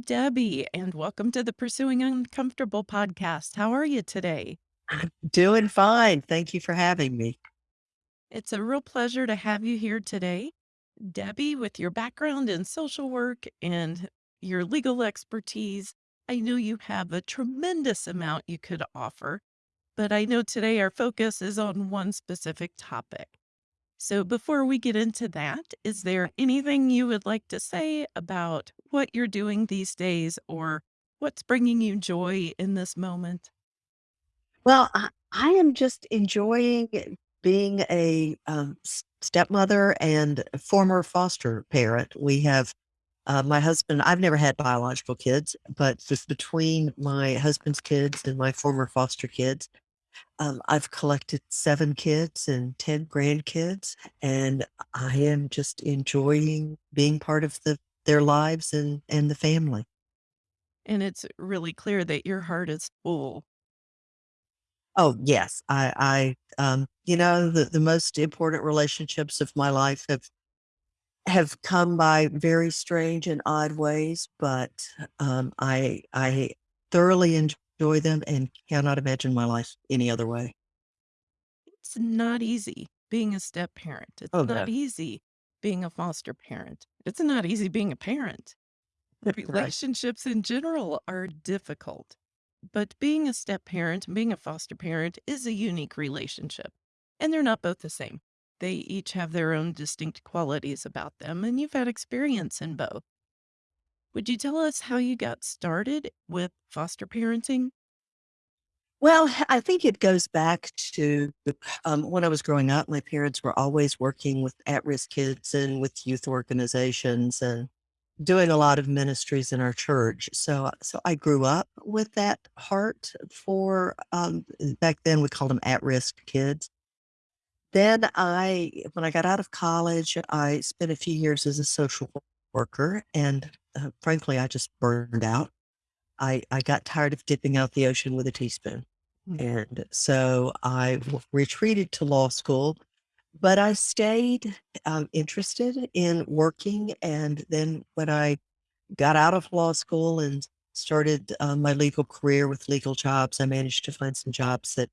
Debbie, and welcome to the Pursuing Uncomfortable podcast. How are you today? I'm doing fine. Thank you for having me. It's a real pleasure to have you here today. Debbie, with your background in social work and your legal expertise, I know you have a tremendous amount you could offer, but I know today our focus is on one specific topic. So before we get into that, is there anything you would like to say about what you're doing these days or what's bringing you joy in this moment? Well, I, I am just enjoying being a um, stepmother and former foster parent. We have uh, my husband, I've never had biological kids, but just between my husband's kids and my former foster kids, um, I've collected seven kids and 10 grandkids, and I am just enjoying being part of the, their lives and, and the family. And it's really clear that your heart is full. Oh, yes. I I, um, you know, the the most important relationships of my life have have come by very strange and odd ways, but, um, I I thoroughly enjoy them and cannot imagine my life any other way. It's not easy being a step parent. It's Oh, not no. easy being a foster parent. It's not easy being a parent. Relationships in general are difficult, but being a step parent and being a foster parent is a unique relationship, and they're not both the same. They each have their own distinct qualities about them, and you've had experience in both. Would you tell us how you got started with foster parenting? Well, I think it goes back to, um, when I was growing up, my parents were always working with at-risk kids and with youth organizations and doing a lot of ministries in our church. So so I grew up with that heart for, um, back then we called them at-risk kids. Then I when I got out of college, I spent a few years as a social worker, and, uh, frankly, I just burned out. I I got tired of dipping out the ocean with a teaspoon, Mm. and so I w retreated to law school, but I stayed, um, interested in working, and then when I got out of law school and started, um, my legal career with legal jobs. I managed to find some jobs that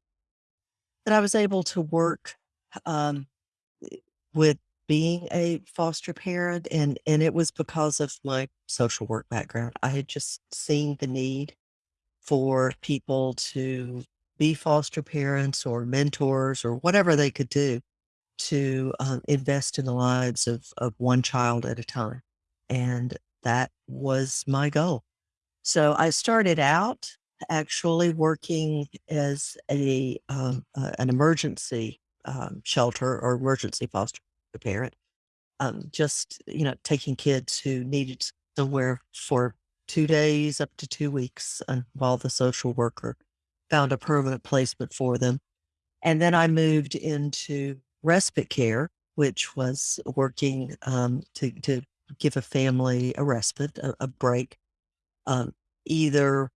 that I was able to work, um, with being a foster parent, and and it was because of my social work background. I had just seen the need for people to be foster parents or mentors or whatever they could do to, um, invest in the lives of of one child at a time, and that was my goal. So I started out actually working as a um, uh, an emergency um, shelter or emergency foster parent, um, just you know taking kids who needed somewhere for two days up to two weeks, and while the social worker found a permanent placement for them. And then I moved into respite care, which was working um, to to give a family a respite, a, a break um, either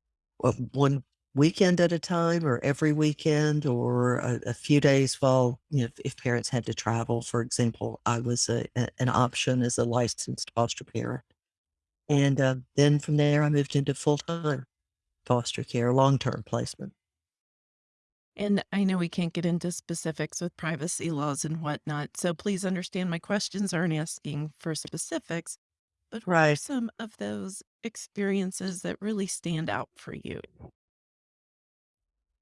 uh, one weekend at a time or every weekend or a, a few days while, you know, if, if parents had to travel, for example, I was a, a- an option as a licensed foster parent. And uh, then from there, I moved into full time foster care, long term placement. And I know we can't get into specifics with privacy laws and whatnot, so please understand my questions aren't asking for specifics, but what are some of those experiences that really stand out for you?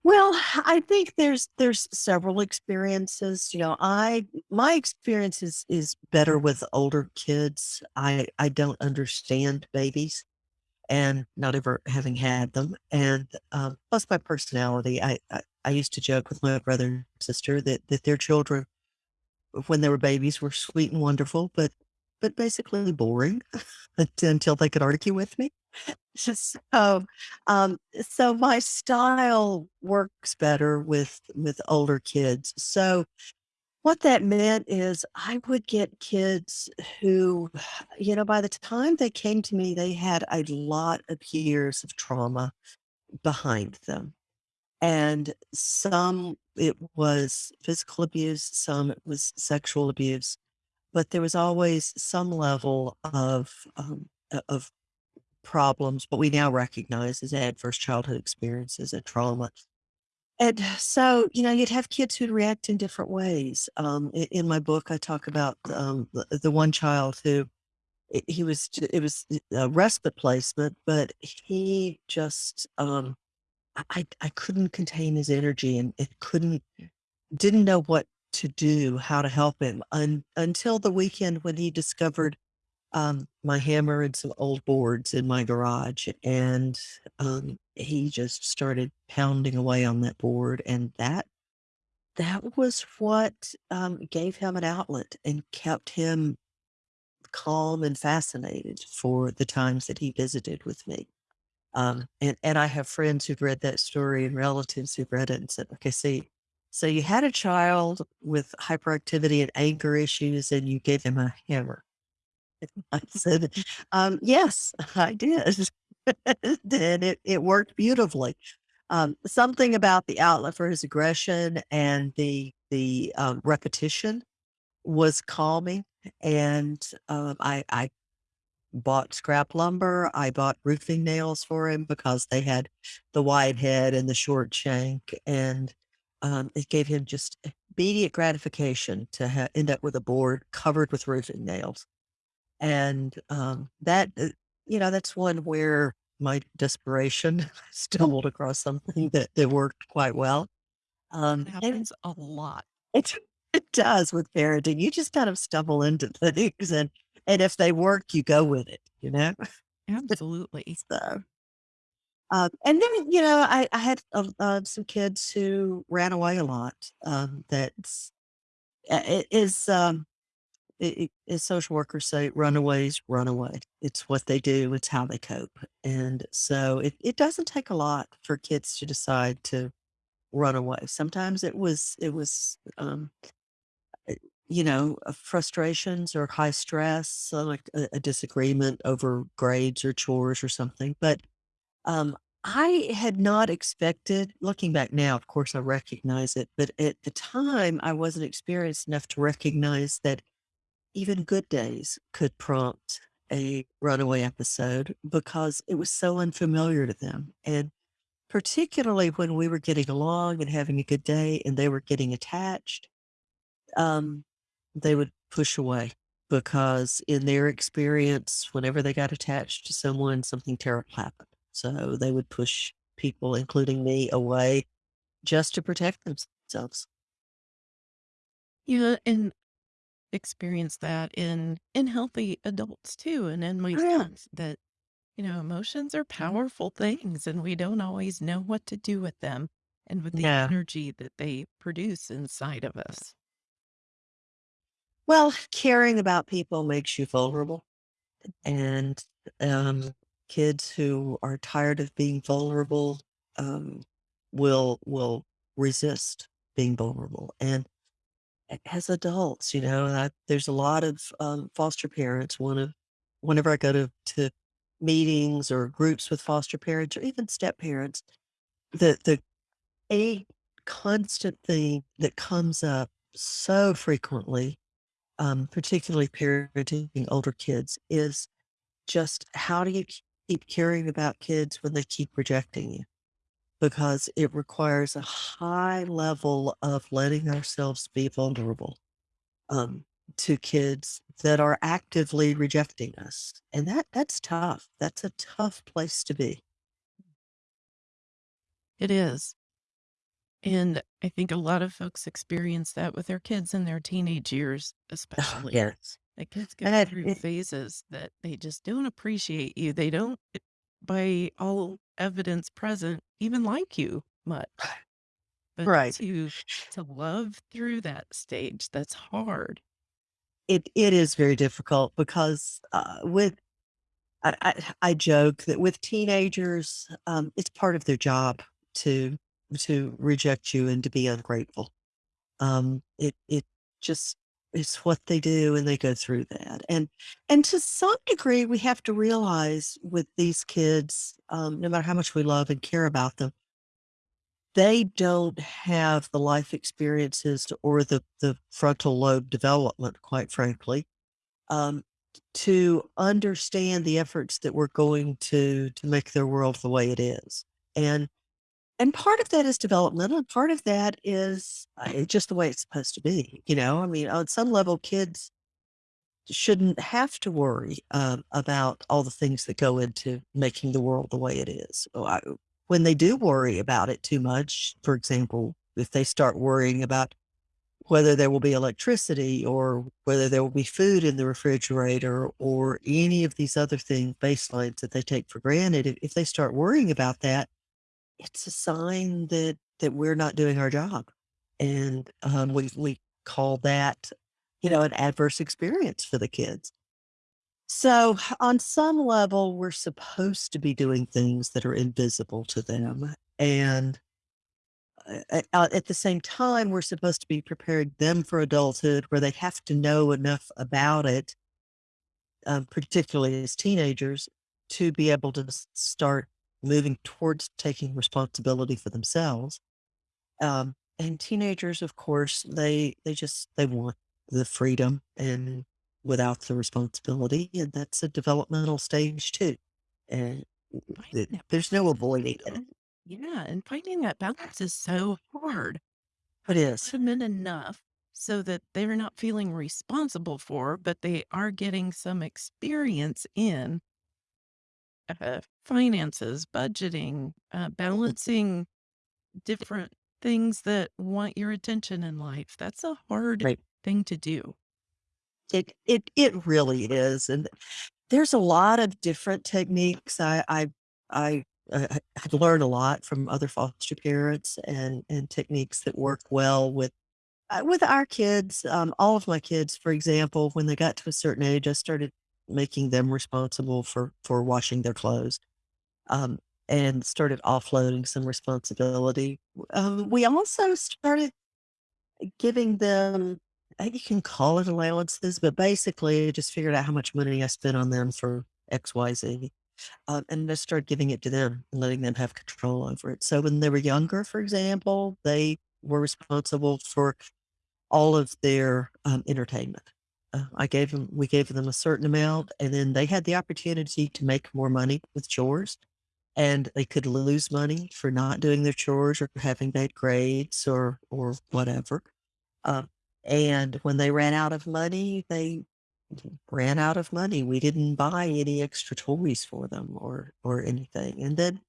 Well, I think there's there's several experiences. You know, I my experience is is better with older kids. I I don't understand babies and not ever having had them. And, um, plus my personality, I I I used to joke with my brother and sister that that their children, when they were babies, were sweet and wonderful, but but basically boring until they could argue with me. So, um, so my style works better with with older kids. So what that meant is I would get kids who, you know, by the time they came to me, they had a lot of years of trauma behind them. And some it was physical abuse, some it was sexual abuse, but there was always some level of um, of problems, what we now recognize as adverse childhood experiences and trauma. And so, you know, you'd have kids who'd react in different ways. Um, in my book, I talk about um, the, one child who he was, it was a respite placement, but he just, um, I, I I couldn't contain his energy and it couldn't, didn't know what to do, how to help him un, until the weekend when he discovered um, my hammer and some old boards in my garage, and, um, he just started pounding away on that board, and that that was what, um, gave him an outlet and kept him calm and fascinated for the times that he visited with me. Um, and and I have friends who've read that story and relatives who've read it and said, "Okay, see, so you had a child with hyperactivity and anger issues, and you gave him a hammer." I said, um, "Yes, I did." And it it worked beautifully. Um, something about the outlet for his aggression and the the, um, repetition was calming, and, um, I I bought scrap lumber, I bought roofing nails for him because they had the wide head and the short shank, and, um, it gave him just immediate gratification to ha end up with a board covered with roofing nails. And, um, that, uh, you know, that's one where my desperation stumbled across something that that worked quite well. Um, and happens a lot. it it does with parenting. You just kind of stumble into things and and if they work, you go with it, you know? Absolutely. So, um, and then, you know, I I had, uh, uh, some kids who ran away a lot, um, that's uh, it is, um As social workers say, runaways run away. It's what they do, it's how they cope, and so it it doesn't take a lot for kids to decide to run away. Sometimes it was it was, um, eh, you know, uh, frustrations or high stress, so like a a disagreement over grades or chores or something, but, um, I had not expected looking back now, of course, I recognize it, but at the time, I wasn't experienced enough to recognize that even good days could prompt a runaway episode because it was so unfamiliar to them. And particularly when we were getting along and having a good day and they were getting attached, um, they would push away because in their experience, whenever they got attached to someone, something terrible happened. So they would push people, including me, away just to protect themselves. Yeah, and experience that in in healthy adults too, and in my Oh, yeah. sons that, you know, emotions are powerful things and we don't always know what to do with them and with the Yeah. energy that they produce inside of us. Well, caring about people makes you vulnerable. And, um, kids who are tired of being vulnerable, um, will will resist being vulnerable, and as adults, you know, I there's a lot of, um, foster parents, one of whenever I go to to meetings or groups with foster parents or even step parents, the the a constant thing that comes up so frequently, um, particularly parenting older kids, is just how do you keep caring about kids when they keep rejecting you? Because it requires a high level of letting ourselves be vulnerable, um, to kids that are actively rejecting us, and that that's tough. That's a tough place to be. It is. And I think a lot of folks experience that with their kids in their teenage years, especially. Yes. The kids go through phases that they just don't appreciate you. They don't, eh, by all evidence present, even like you much. But right. to to love through that stage, that's hard. It it is very difficult because, uh, with I I I joke that with teenagers, um, it's part of their job to to reject you and to be ungrateful. Um, it it just it's what they do and they go through that. And and to some degree, we have to realize with these kids, um, no matter how much we love and care about them, they don't have the life experiences or the the frontal lobe development, quite frankly, um, to understand the efforts that we're going to to make their world the way it is. And and part of that is developmental, and part of that is, uh, just the way it's supposed to be, you know? I mean, on some level, kids shouldn't have to worry, um, about all the things that go into making the world the way it is. Oh, when they do worry about it too much, for example, if they start worrying about whether there will be electricity or whether there will be food in the refrigerator or any of these other things, baselines that they take for granted, if they start worrying about that, it's a sign that that we're not doing our job. And, um, we we call that, you know, an adverse experience for the kids. So, on some level, we're supposed to be doing things that are invisible to them, and, uh, uh, at the same time, we're supposed to be preparing them for adulthood where they have to know enough about it, um, particularly as teenagers, to be able to start moving towards taking responsibility for themselves. Um, and teenagers, of course, they they just they want the freedom and without the responsibility, and that's a developmental stage too. And th there's no avoiding it. yeah, and finding that balance is so hard. It is. in enough so that they're not feeling responsible for, but they are getting some experience in uh, finances, budgeting, uh, balancing different things that want your attention in life. That's a hard Right. thing to do. It it it really is, and there's a lot of different techniques. I I I, uh, I I've learned a lot from other foster parents and and techniques that work well with uh, with our kids. Um, all of my kids, for example, when they got to a certain age, I started making them responsible for for washing their clothes, um, and started offloading some responsibility. Um, we also started giving them you can call it allowances, but basically, just figured out how much money I spent on them for XYZ, uh, and just started giving it to them and letting them have control over it. So when they were younger, for example, they were responsible for all of their, um, entertainment. Uh, I gave them we gave them a certain amount, and then they had the opportunity to make more money with chores, and they could lose money for not doing their chores or having bad grades or or whatever. Um, and when they ran out of money, they ran out of money. We didn't buy any extra toys for them or or anything. And then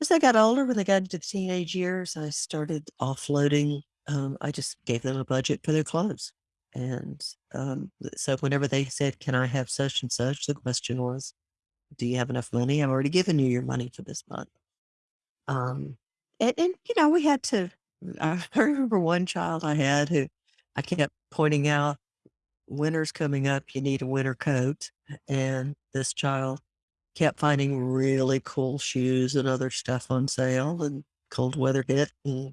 as they got older, when they got into the teenage years, I started offloading. Um, I just gave them a budget for their clothes. And um, so whenever they said, Can I have such and such? The question was, Do you have enough money? I've already given you your money for this month. Um, and, and you know, we had to. I remember one child I had who I kept pointing out, winter's coming up, you need a winter coat. And this child kept finding really cool shoes and other stuff on sale, and cold weather hit. And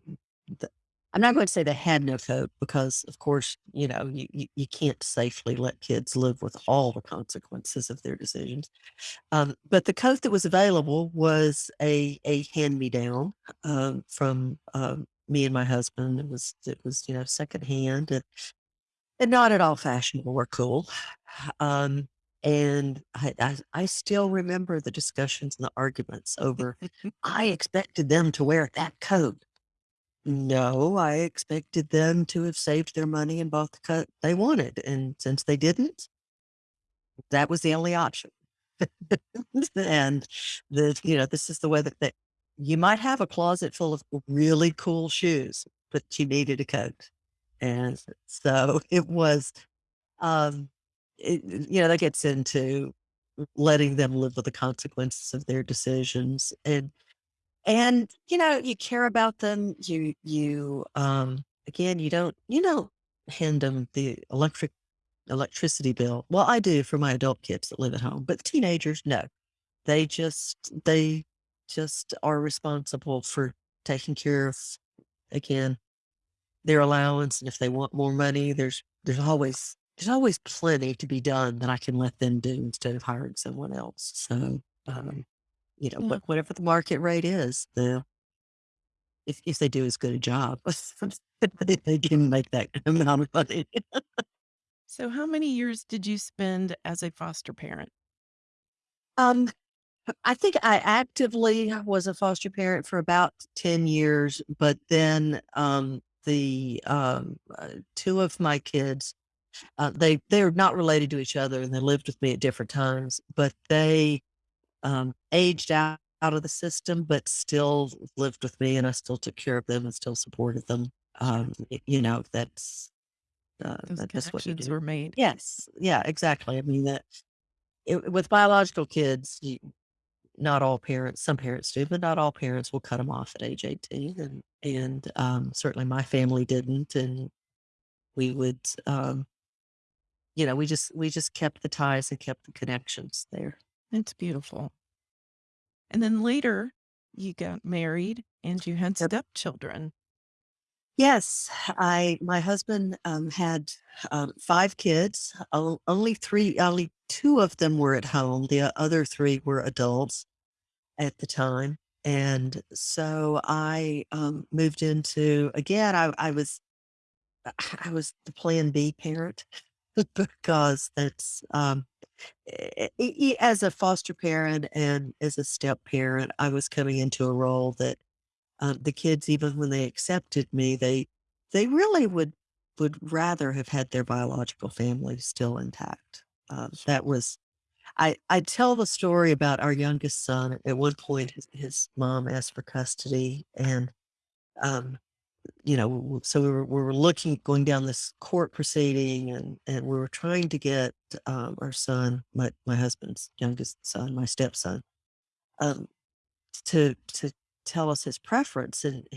I'm not going to say they had no coat because, of course, you know, you, you, you can't safely let kids live with all the consequences of their decisions. Um, but the coat that was available was a a hand-me-down, um, from, um, me and my husband. It was it was, you know, secondhand and and not at all fashionable or cool. Um, and I I I still remember the discussions and the arguments over, "I expected them to wear that coat." No, I expected them to have saved their money and bought the coat they wanted, and since they didn't, that was the only option. And the you know, this is the way that that you might have a closet full of really cool shoes, but you needed a coat. And so it was, um, it, you know, that gets into letting them live with the consequences of their decisions. And and you know, you care about them. You you um again, you don't you don't hand them the electric electricity bill. Well, I do for my adult kids that live at home, but teenagers, no. They just they just are responsible for taking care of, again, their allowance, and if they want more money, there's there's always there's always plenty to be done that I can let them do instead of hiring someone else. So, um, you know, Yeah. what whatever the market rate is, the if if they do as good a job, they can make that amount of money. So, how many years did you spend as a foster parent? Um, I think I actively was a foster parent for about 10 years, but then, um, the, um, uh, 2 of my kids, uh, they they're not related to each other and they lived with me at different times, but they, um, aged out out of the system, but still lived with me and I still took care of them and still supported them. Um, you know, that's, uh, Those that's what you do. were made. Yes. Yeah, exactly. I mean, that it with biological kids, you not all parents some parents do, but not all parents will cut them off at age 18, and and, um, certainly my family didn't, and we would, um you know, we just we just kept the ties and kept the connections there. It's beautiful. And then later, you got married and you had stepchildren. Yes, I my husband, um, had, um, 5 kids, o only 3 only 2 of them were at home, the other 3 were adults at the time, and so I, um, moved into again, I I was I was the plan B parent because that's, um, eh, e e as a foster parent and as a step parent, I was coming into a role that, um, the kids, even when they accepted me, they they really would would rather have had their biological family still intact. Um, that was I I tell the story about our youngest son. At one point, his his mom asked for custody, and, um you know, so we were we were looking going down this court proceeding and and we were trying to get, um, our son, my my husband's youngest son, my stepson, um, to to tell us his preference, and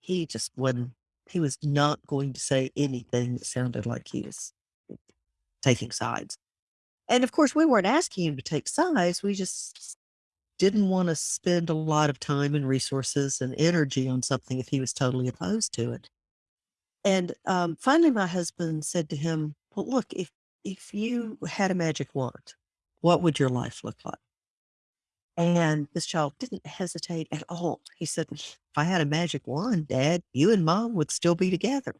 he just wouldn't he was not going to say anything that sounded like he was taking sides. And of course, we weren't asking him to take sides, we just didn't wanna spend a lot of time and resources and energy on something if he was totally opposed to it. And, um, finally, my husband said to him, "Well, look, if if you had a magic wand, what would your life look like?" And this child didn't hesitate at all. He said, "If I had a magic wand, dad, you and mom would still be together."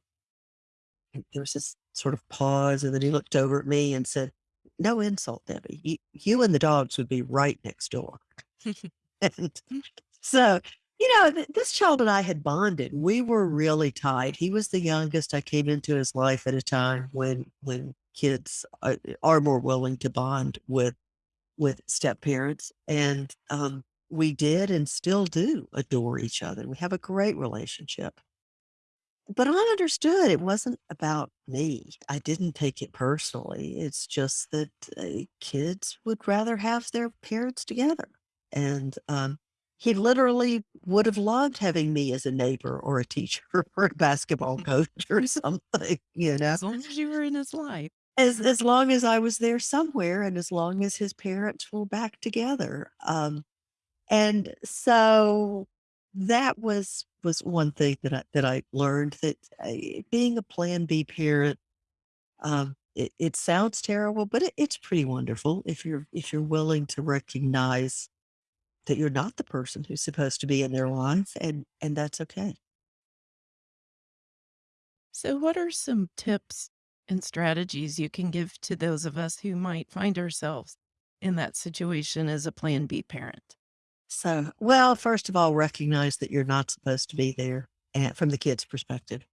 And there was this sort of pause, and then he looked over at me and said, "No insult, Debbie. You you and the dogs would be right next door." And so, you know, th this child and I had bonded. We were really tight. He was the youngest. I came into his life at a time when when kids are are more willing to bond with with step-parents, and, um, we did and still do adore each other. We have a great relationship. But I understood it wasn't about me. I didn't take it personally. It's just that, uh, kids would rather have their parents together. And, um, he literally would have loved having me as a neighbor or a teacher or a basketball coach or something, you know? As long as you were in his life. As as long as I was there somewhere and as long as his parents were back together. Um, and so that was was one thing that I that I learned that, uh, being a plan B parent, um, it it sounds terrible, but it it's pretty wonderful if you're if you're willing to recognize that you're not the person who's supposed to be in their life, and and that's okay. So, what are some tips and strategies you can give to those of us who might find ourselves in that situation as a plan B parent? So, well, first of all, recognize that you're not supposed to be there, and from the kid's perspective,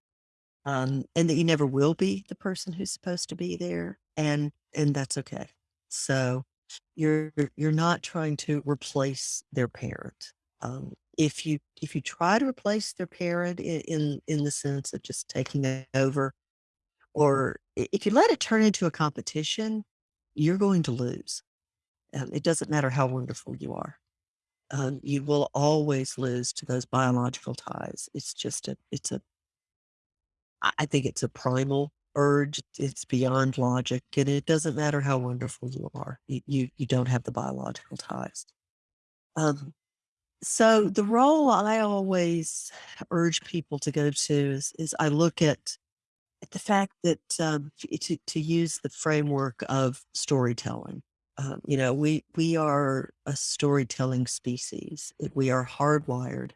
um, and that you never will be the person who's supposed to be there, and and that's okay. So, you're you're not trying to replace their parent. Um, if you if you try to replace their parent in in, in the sense of just taking it over, or if you let it turn into a competition, you're going to lose. Um, it doesn't matter how wonderful you are um, you will always lose to those biological ties. It's just a, it's a, I think it's a primal urge. It's beyond logic, and it doesn't matter how wonderful you are. You you, you don't have the biological ties. Um, so the role I always urge people to go to is is I look at at the fact that um, to to use the framework of storytelling. Um, you know, we we are a storytelling species. We are hardwired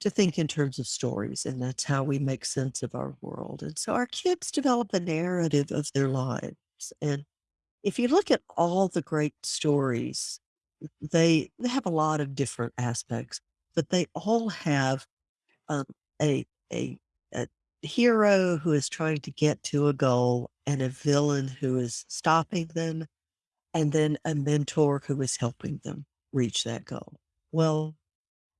to think in terms of stories, and that's how we make sense of our world. And so our kids develop a narrative of their lives. And if you look at all the great stories, they they have a lot of different aspects, but they all have um, a a a hero who is trying to get to a goal and a villain who is stopping them, and then a mentor who is helping them reach that goal. Well,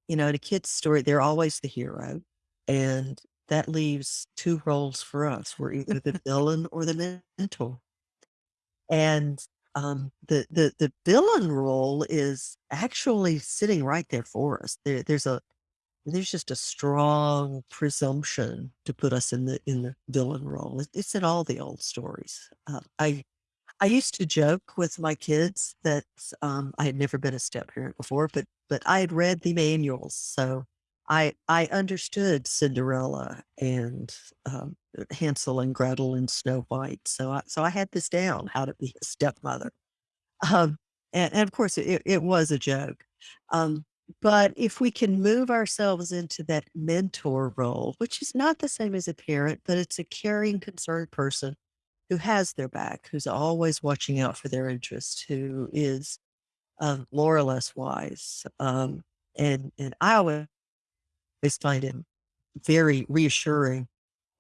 you know, in a kid's story, they're always the hero, and that leaves 2 roles for us. We're either the villain or the mentor. And, um, the the the villain role is actually sitting right there for us. There there's a there's just a strong presumption to put us in the in the villain role. It's in all the old stories. Uh, I I used to joke with my kids that, um, I had never been a step-parent before, but but I had read the manuals, so I I understood Cinderella and, um, Hansel and Gretel and Snow White, so I so I had this down, how to be a stepmother. Um, and and of course, it it was a joke. Um, but if we can move ourselves into that mentor role, which is not the same as a parent, but it's a caring, concerned person who has their back, who's always watching out for their interests, who is, um, more or less wise. Um, and and I always find it very reassuring,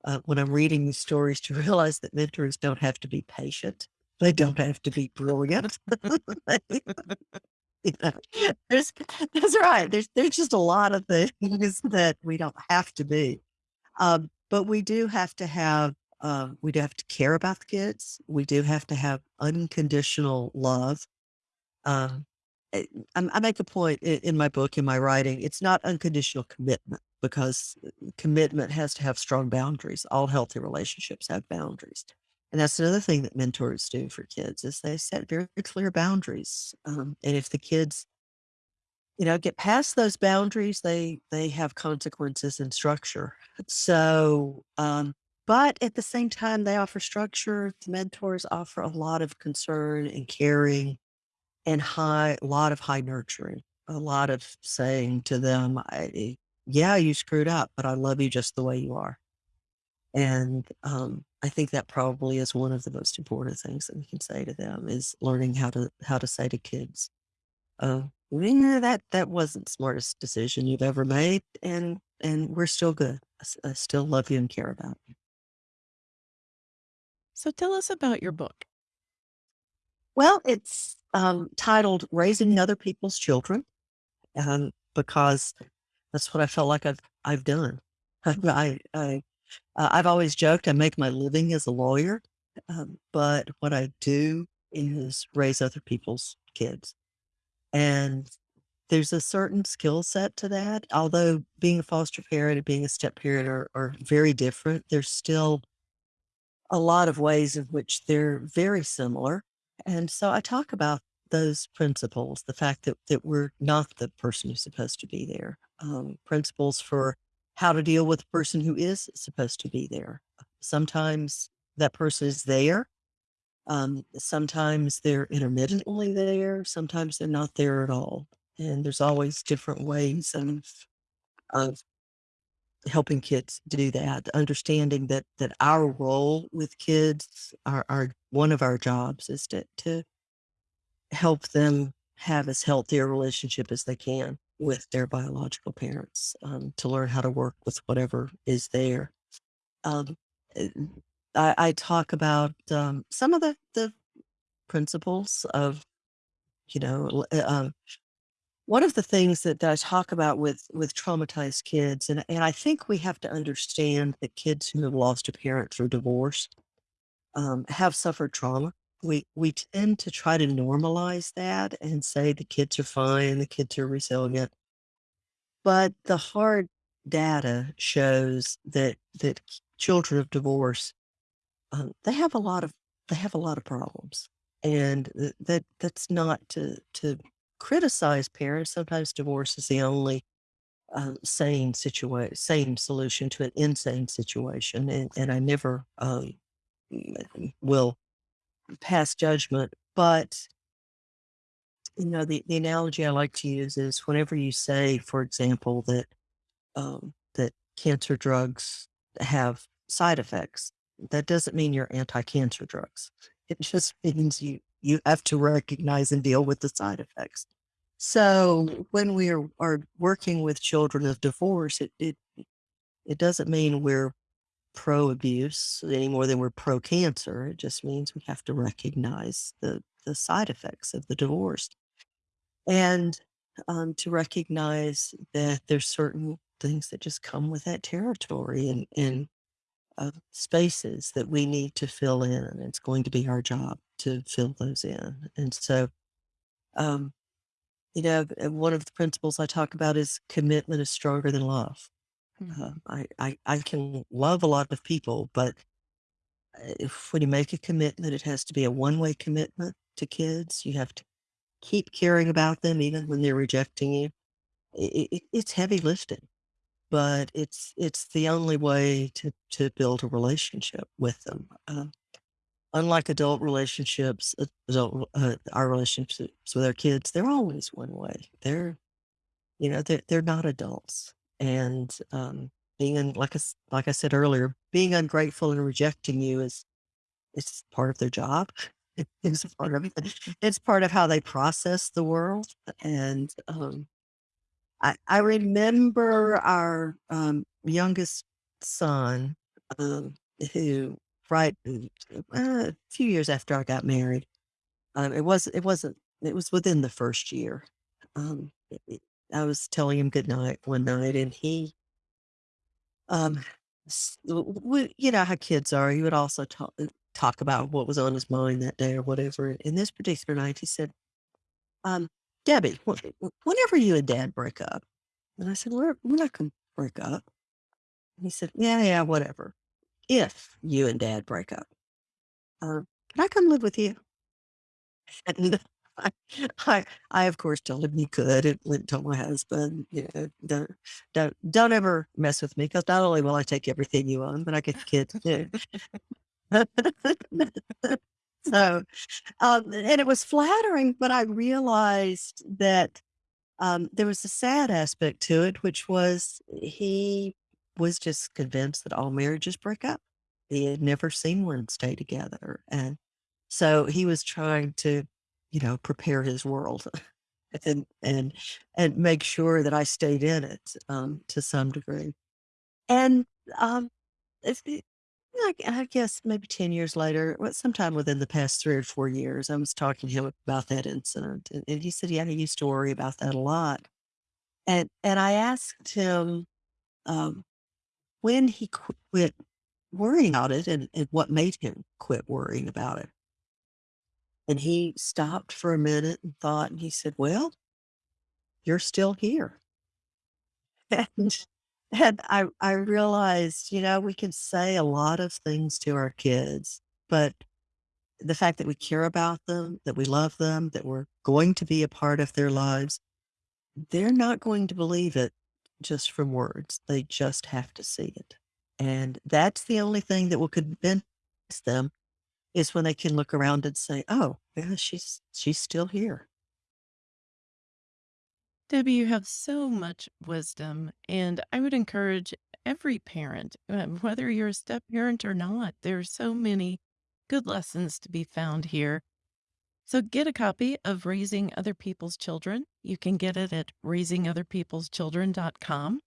uh, when I'm reading these stories to realize that mentors don't have to be patient. They don't have to be brilliant. You know, there's that's right. There's there's just a lot of things that we don't have to be. Um, but we do have to have, uh, we do have to care about the kids. We do have to have unconditional love. Um, eh, I I make a point i in my book, in my writing, it's not unconditional commitment because uh, commitment has to have strong boundaries. All healthy relationships have boundaries. And that's another thing that mentors do for kids is they set very clear boundaries. Um, and if the kids you know, get past those boundaries, they they have consequences and structure. So, um, but at the same time, they offer structure. The mentors offer a lot of concern and caring and high, a lot of high nurturing, a lot of saying to them, I, "Yeah, you screwed up, but I love you just the way you are." And um, I think that probably is one of the most important things that we can say to them is learning how to how to say to kids. "Yeah, that that wasn't the smartest decision you've ever made, and and we're still good. I still love you and care about you." So tell us about your book. Well, it's, um, titled Raising Other People's Children, um, because that's what I felt like I've I've done. I I uh, I've always joked I make my living as a lawyer, um, but what I do is raise other people's kids. And there's a certain skill set to that. Although being a foster parent and being a step parent are, are very different, there's still a lot of ways in which they're very similar. And so I talk about those principles, the fact that, that we're not the person who's supposed to be there, um, principles for how to deal with a person who is supposed to be there. Sometimes that person is there um, sometimes they're intermittently there, sometimes they're not there at all. And there's always different ways of of helping kids do that, understanding that that our role with kids, our one of our jobs is to to help them have as healthy a relationship as they can with their biological parents, um, to learn how to work with whatever is there. Um, eh, I I talk about, um, some of the the principles of, you know, uh, one of the things that I talk about with with traumatized kids, and and I think we have to understand that kids who have lost a parent through divorce, um, have suffered trauma. We we tend to try to normalize that and say the kids are fine, the kids are resilient, but the hard data shows that that children of divorce um, they have a lot of they have a lot of problems, and that that's not to to criticize parents. Sometimes divorce is the only, um, sane situa sane solution to an insane situation, and and I never, mm, will pass judgment, but, you know, the the analogy I like to use is whenever you say, for example, that um, that cancer drugs have side effects. That doesn't mean you're anti-cancer drugs. It just means you you have to recognize and deal with the side effects. So when we are, are working with children of divorce, it, it it doesn't mean we're pro abuse any more than we're pro cancer. It just means we have to recognize the the side effects of the divorce and um, to recognize that there's certain things that just come with that territory and and uh, spaces that we need to fill in, and it's going to be our job to fill those in. And so, um, you know, uh, one of the principles I talk about is commitment is stronger than love. Uh, Mhm. I, I I can love a lot of people, but uh, if when you make a commitment, it has to be a one way commitment to kids. You have to keep caring about them even when they're rejecting you. It, it, it's heavy lifting, but it's it's the only way to to build a relationship with them. Um, unlike adult relationships, uh, adult uh, our relationships with our kids, they're always one way. They're you know they're they're not adults, and um, being un, like I like I said earlier, being ungrateful and rejecting you is it's part of their job. It's part of it's part of how they process the world, and um, I I remember our, um, youngest son, um, who right, uh, a few years after I got married, um, it was it wasn't it was within the 1st year, um, it it I was telling him goodnight one night, and he, um, you know how kids are, he would also talk uh, talk about what was on his mind that day or whatever, in this particular night, he said, um, "Debbie, whenever you and dad break up" And I said, "We're we're not gonna break up." And he said, "Yeah, yeah, whatever. If you and dad break up, can I come live with you?" And I I I, of course, told him he could and and told my husband, you know, "Don't don't don't ever mess with me because not only will I take everything you own, but I get the kids too." So, um, and it was flattering, but I realized that Um, there was a sad aspect to it, which was he was just convinced that all marriages break up. He had never seen one stay together, and so he was trying to, you know, prepare his world and and and make sure that I stayed in it, um, to some degree. And, um, I I guess maybe 10 years later, well, sometime within the past 3 or 4 years, I was talking to him about that incident, and and he said, "Yeah, he used to worry about that a lot." And and I asked him, um, when he qu quit worrying about it and and what made him quit worrying about it. And he stopped for a minute and thought, and he said, "Well, you're still here." And and I I realized, you know, we can say a lot of things to our kids, but the fact that we care about them, that we love them, that we're going to be a part of their lives, They're not going to believe it just from words. They just have to see it. And that's the only thing that will convince them is when they can look around and say, "Oh, yeah, she's she's still here." Debbie, you have so much wisdom, and I would encourage every parent, um, whether you're a step parent or not, there are so many good lessons to be found here. So get a copy of Raising Other People's Children. You can get it at raisingotherpeopleschildren.com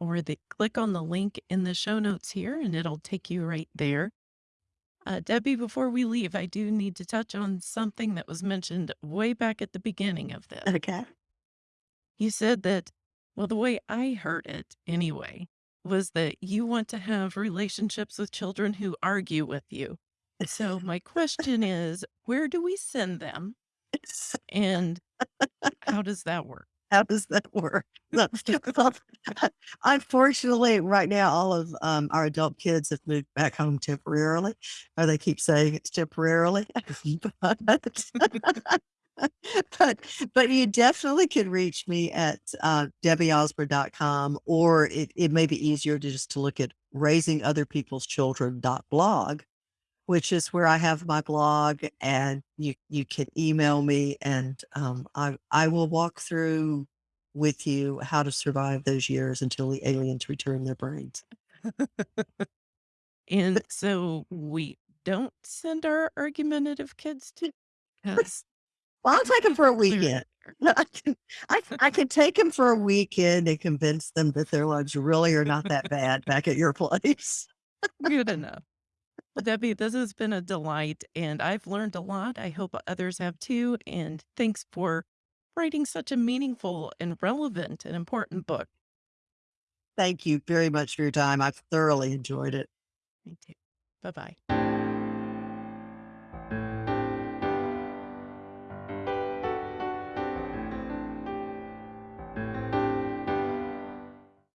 or the click on the link in the show notes here and it'll take you right there. Uh, Debbie, before we leave, I do need to touch on something that was mentioned way back at the beginning of this. Okay. You said that, well, the way I heard it anyway, was that you want to have relationships with children who argue with you. So my question is, where do we send them and how does that work? How does that work? Unfortunately, right now, all of, um, our adult kids have moved back home temporarily, or they keep saying it's temporarily. But but but you definitely can reach me at, uh, debbieosborne.com, or it it may be easier to just to look at raisingotherpeopleschildren.blog which is where I have my blog, and you you can email me, and, um, I I will walk through with you how to survive those years until the aliens return their brains. And so we don't send our argumentative kids to because Well, I'll take them for a weekend. I can I I can take them for a weekend and convince them that their lives really are not that bad back at your place. good enough. Debbie, this has been a delight, and I've learned a lot. I hope others have too. And thanks for writing such a meaningful and relevant and important book. Thank you very much for your time. I've thoroughly enjoyed it. Me too. Bye bye.